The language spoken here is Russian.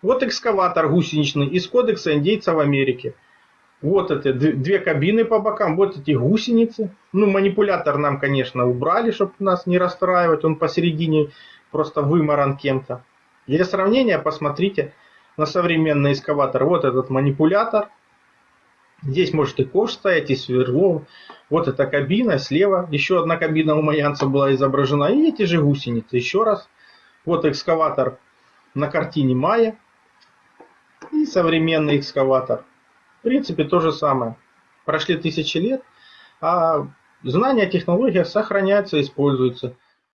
Вот экскаватор гусеничный из кодекса индейцев Америки. Вот это две кабины по бокам, вот эти гусеницы. Ну, манипулятор нам, конечно, убрали, чтобы нас не расстраивать. Он посередине просто выморан кем-то. Для сравнения посмотрите на современный экскаватор. Вот этот манипулятор. Здесь может и ковш стоять, и сверло. Вот эта кабина, слева еще одна кабина у Маянца была изображена. И эти же гусеницы. Еще раз. Вот экскаватор на картине Майя. Современный экскаватор. В принципе, то же самое. Прошли тысячи лет, а знания о технологиях сохраняются, используются.